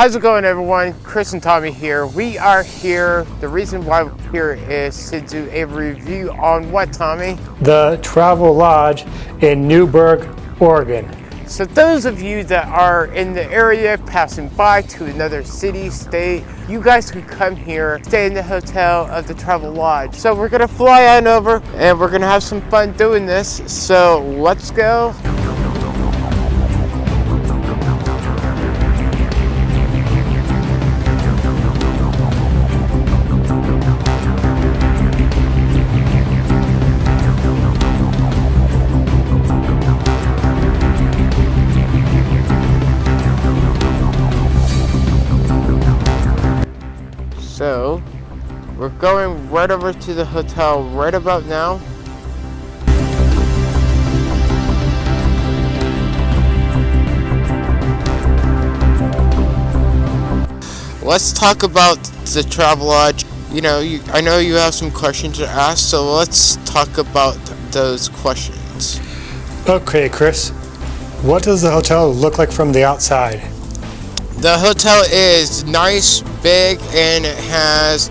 How's it going everyone? Chris and Tommy here. We are here. The reason why we're here is to do a review on what, Tommy? The Travelodge in Newberg, Oregon. So those of you that are in the area passing by to another city, state, you guys can come here, stay in the hotel of the Travelodge. So we're gonna fly on over and we're gonna have some fun doing this. So let's go. We're going right over to the hotel right about now. Let's talk about the Travelodge. You know, you, I know you have some questions to ask, so let's talk about those questions. Okay, Chris. What does the hotel look like from the outside? The hotel is nice, big, and it has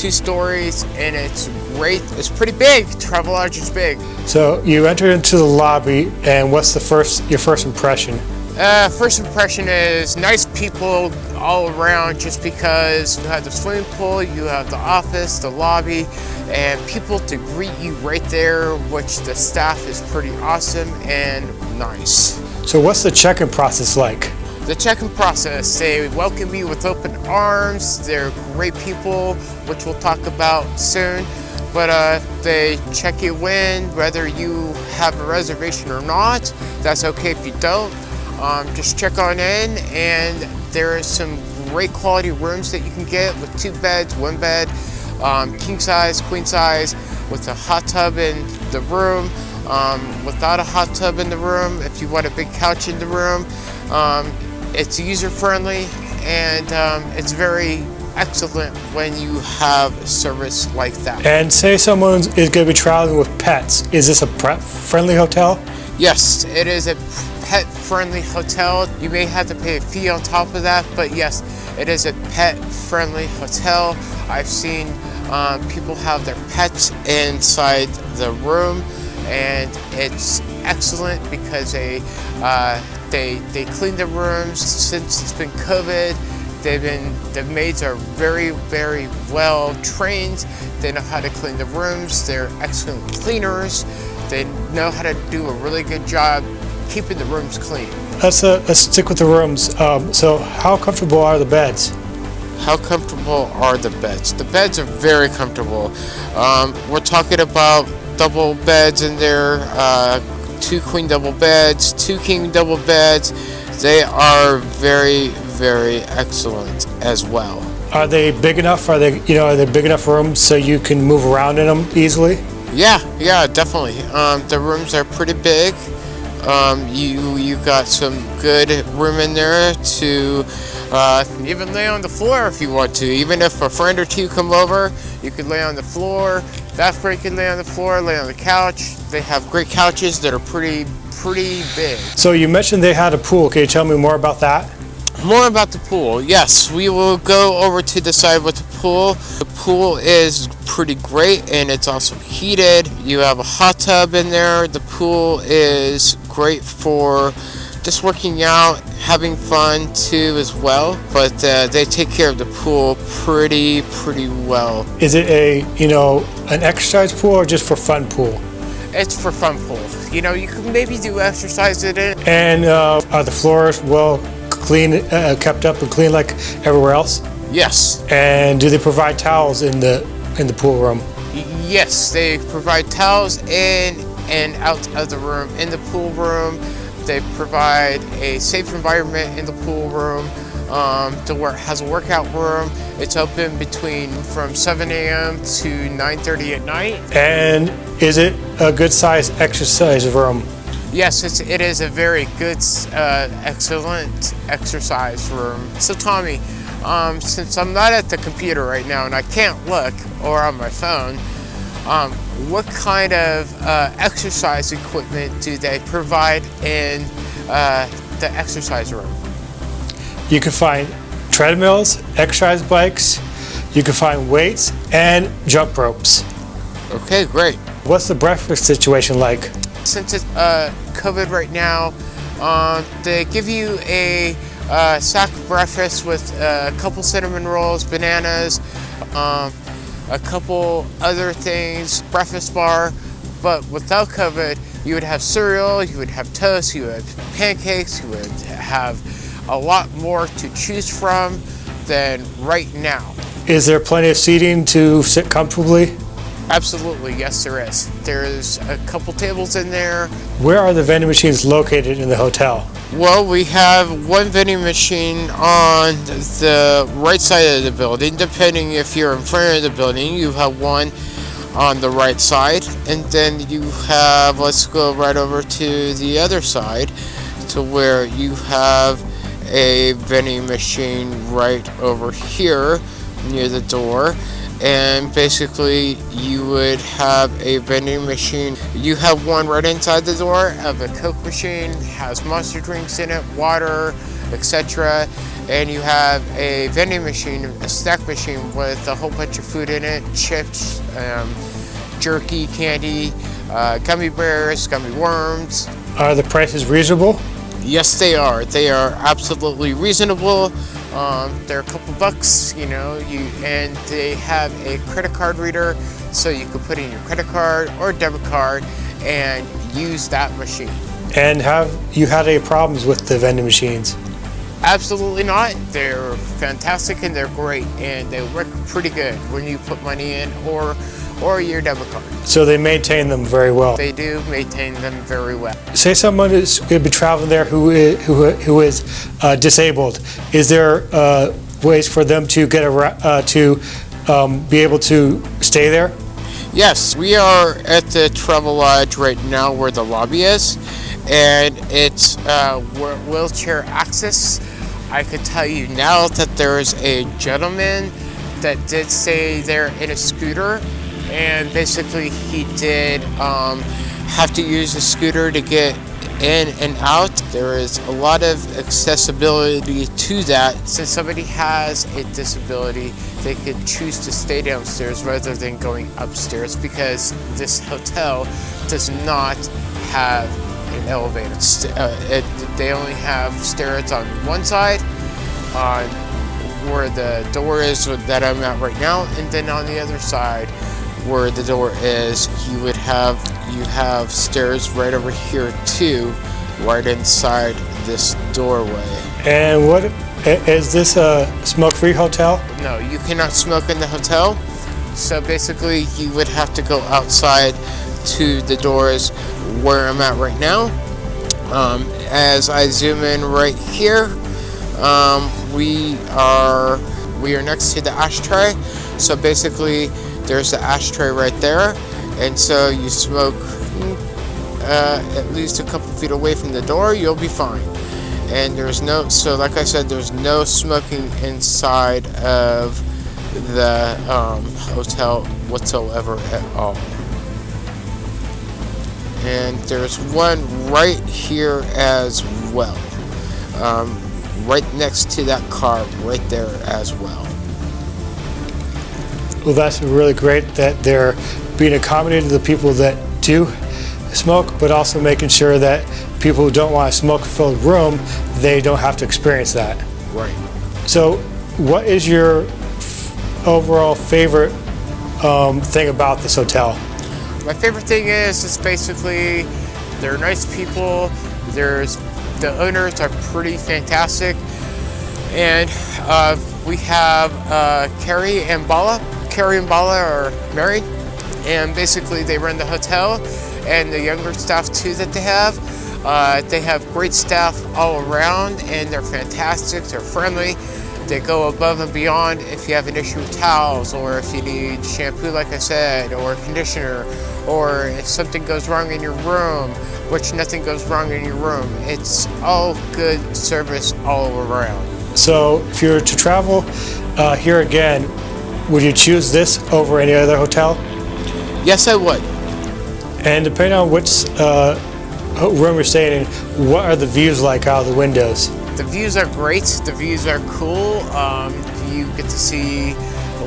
two stories, and it's great. It's pretty big. Travelodge is big. So you enter into the lobby, and what's the first your first impression? Uh, first impression is nice people all around just because you have the swimming pool, you have the office, the lobby, and people to greet you right there, which the staff is pretty awesome and nice. So what's the check-in process like? The check-in process, they welcome you with open arms. They're great people, which we'll talk about soon. But uh, they check you in, whether you have a reservation or not. That's okay if you don't. Um, just check on in, and there are some great quality rooms that you can get with two beds, one bed, um, king size, queen size, with a hot tub in the room. Um, without a hot tub in the room, if you want a big couch in the room, um, it's user friendly and um, it's very excellent when you have a service like that. And say someone is going to be traveling with pets. Is this a pet friendly hotel? Yes, it is a pet friendly hotel. You may have to pay a fee on top of that, but yes, it is a pet friendly hotel. I've seen um, people have their pets inside the room and it's excellent because they uh, they they clean the rooms since it's been COVID. They've been the maids are very very well trained. They know how to clean the rooms. They're excellent cleaners. They know how to do a really good job keeping the rooms clean. Let's uh, let's stick with the rooms. Um, so how comfortable are the beds? How comfortable are the beds? The beds are very comfortable. Um, we're talking about double beds in there, uh, two queen double beds, two king double beds. They are very, very excellent as well. Are they big enough? Are they, you know, are they big enough rooms so you can move around in them easily? Yeah, yeah, definitely. Um, the rooms are pretty big. Um, you you got some good room in there to uh, even lay on the floor if you want to. Even if a friend or two come over, you could lay on the floor. You can lay on the floor, lay on the couch. They have great couches that are pretty pretty big. So you mentioned they had a pool. Can you tell me more about that? More about the pool. Yes, we will go over to the side with the pool. The pool is pretty great and it's also heated. You have a hot tub in there. The pool is great for just working out, having fun too as well. But uh, they take care of the pool pretty, pretty well. Is it a, you know, an exercise pool or just for fun pool? It's for fun pool. You know, you can maybe do exercise in it. And uh, are the floors well clean, uh, kept up and clean like everywhere else? Yes. And do they provide towels in the in the pool room? Yes, they provide towels in and out of the room. In the pool room, they provide a safe environment in the pool room. Um, the work has a workout room. It's open between from 7 a.m. to 9:30 at night. And is it a good size exercise room? Yes, it's, it is a very good, uh, excellent exercise room. So Tommy, um, since I'm not at the computer right now and I can't look or on my phone, um, what kind of uh, exercise equipment do they provide in uh, the exercise room? You can find treadmills, exercise bikes. You can find weights and jump ropes. Okay, great. What's the breakfast situation like? Since it's uh, COVID right now, um, they give you a uh, sack breakfast with uh, a couple cinnamon rolls, bananas, um, a couple other things, breakfast bar. But without COVID, you would have cereal, you would have toast, you would have pancakes, you would have a lot more to choose from than right now. Is there plenty of seating to sit comfortably? Absolutely, yes there is. There's a couple tables in there. Where are the vending machines located in the hotel? Well, we have one vending machine on the right side of the building. Depending if you're in front of the building, you have one on the right side. And then you have, let's go right over to the other side to where you have a vending machine right over here near the door. And basically you would have a vending machine. You have one right inside the door of a coke machine has monster drinks in it water etc and you have a vending machine a snack machine with a whole bunch of food in it chips um, jerky candy uh, gummy bears gummy worms. Are the prices reasonable? Yes they are they are absolutely reasonable um, they're a couple bucks, you know, you and they have a credit card reader, so you can put in your credit card or debit card and use that machine. And have you had any problems with the vending machines? Absolutely not. They're fantastic and they're great, and they work pretty good when you put money in or or your debit card. So they maintain them very well. They do maintain them very well. Say someone is going to be traveling there who is, who, who is uh, disabled. Is there uh, ways for them to get a, uh, to um, be able to stay there? Yes, we are at the Travelodge right now where the lobby is, and it's uh, wheelchair access. I could tell you now that there's a gentleman that did say they're in a scooter and basically he did um, have to use a scooter to get in and out. There is a lot of accessibility to that. Since somebody has a disability, they could choose to stay downstairs rather than going upstairs because this hotel does not have an elevator. Uh, it, they only have stairs on one side, on where the door is that I'm at right now, and then on the other side where the door is, you would have you have stairs right over here too, right inside this doorway. And what is this a smoke-free hotel? No, you cannot smoke in the hotel. So basically, you would have to go outside to the doors where I'm at right now. Um, as I zoom in right here, um, we are we are next to the ashtray. So basically, there's the ashtray right there. And so you smoke uh, at least a couple feet away from the door you'll be fine. And there's no so like I said there's no smoking inside of the um, hotel whatsoever at all. And there's one right here as well. Um, right next to that car right there as well well, that's really great that they're being accommodated to the people that do smoke, but also making sure that people who don't want a smoke-filled room, they don't have to experience that. Right. So, what is your overall favorite um, thing about this hotel? My favorite thing is it's basically they're nice people. There's the owners are pretty fantastic, and uh, we have uh, Carrie and Bala Carrie and Bala are married, and basically they run the hotel and the younger staff too that they have. Uh, they have great staff all around, and they're fantastic. They're friendly. They go above and beyond if you have an issue with towels, or if you need shampoo, like I said, or conditioner, or if something goes wrong in your room, which nothing goes wrong in your room. It's all good service all around. So, if you're to travel uh, here again, would you choose this over any other hotel? Yes, I would. And depending on which uh, room you're staying in, what are the views like out of the windows? the views are great. The views are cool. Um, you get to see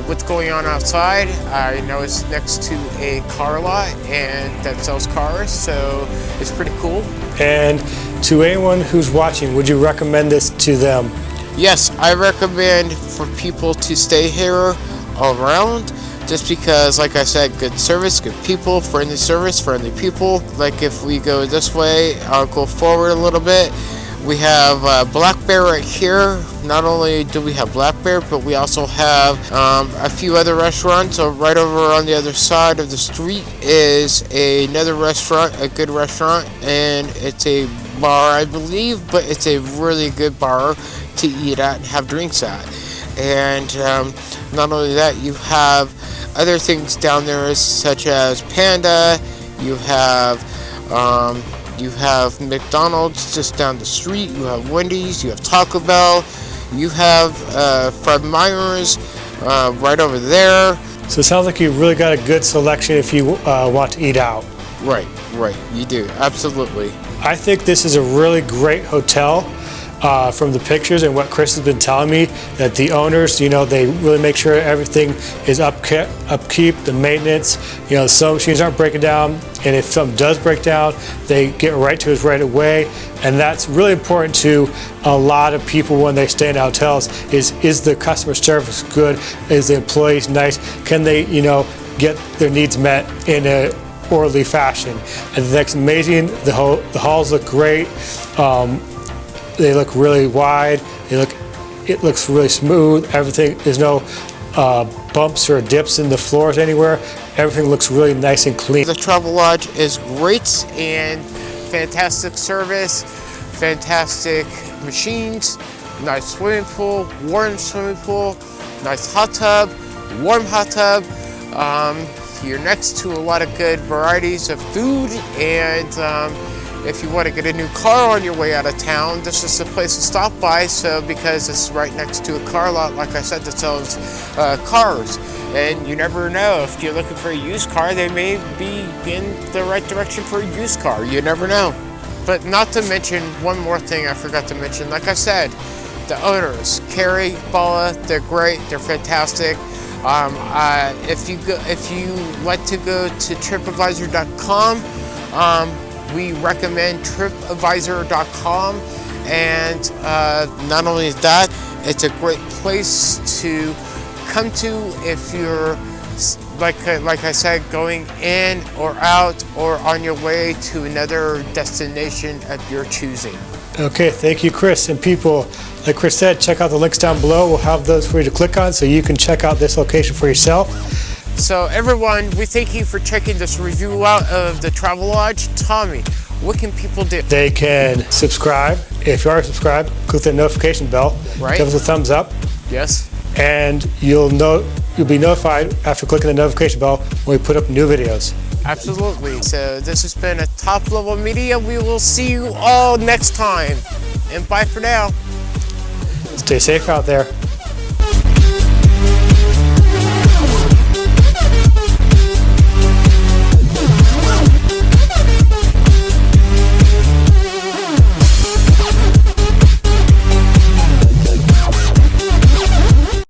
what's going on outside. I know it's next to a car lot and that sells cars, so it's pretty cool. And to anyone who's watching, would you recommend this to them? Yes, I recommend for people to stay here around just because, like I said, good service, good people, friendly service, friendly people. Like if we go this way, I'll go forward a little bit. We have uh, Black Bear right here. Not only do we have Black Bear, but we also have um, a few other restaurants. So right over on the other side of the street is another restaurant, a good restaurant, and it's a bar, I believe, but it's a really good bar to eat at and have drinks at. And um, not only that, you have other things down there such as Panda, you have um, you have McDonald's just down the street, you have Wendy's, you have Taco Bell, you have uh, Fred Meyer's uh, right over there. So it sounds like you really got a good selection if you uh, want to eat out. Right, right, you do, absolutely. I think this is a really great hotel uh, from the pictures and what Chris has been telling me that the owners, you know, they really make sure everything is upkeep, upkeep the maintenance, you know, some machines aren't breaking down and if something does break down, they get right to us right away. And that's really important to a lot of people when they stay in hotels is, is the customer service good? Is the employees nice? Can they, you know, get their needs met in a orderly fashion. And that's amazing. The, the halls look great. Um, they look really wide. They look, it looks really smooth. Everything, there's no uh, bumps or dips in the floors anywhere. Everything looks really nice and clean. The Travelodge is great and fantastic service, fantastic machines, nice swimming pool, warm swimming pool, nice hot tub, warm hot tub. Um, you're next to a lot of good varieties of food and um, if you want to get a new car on your way out of town, this is the place to stop by. So because it's right next to a car lot, like I said, that sells uh, cars. And you never know, if you're looking for a used car, they may be in the right direction for a used car. You never know. But not to mention, one more thing I forgot to mention. Like I said, the owners, Carrie, Bala, they're great, they're fantastic. Um, uh, if you go, if you like to go to TripAdvisor.com, um, we recommend TripAdvisor.com, and uh, not only that, it's a great place to come to if you're like like I said, going in or out or on your way to another destination of your choosing. Okay, thank you, Chris. And people, like Chris said, check out the links down below. We'll have those for you to click on so you can check out this location for yourself. So everyone, we thank you for checking this review out of the Travelodge. Tommy, what can people do? They can subscribe. If you are subscribed, click the notification bell. Right. Give us a thumbs up. Yes. And you'll know you'll be notified after clicking the notification bell when we put up new videos. Absolutely. So this has been a top level media. We will see you all next time. And bye for now. Stay safe out there.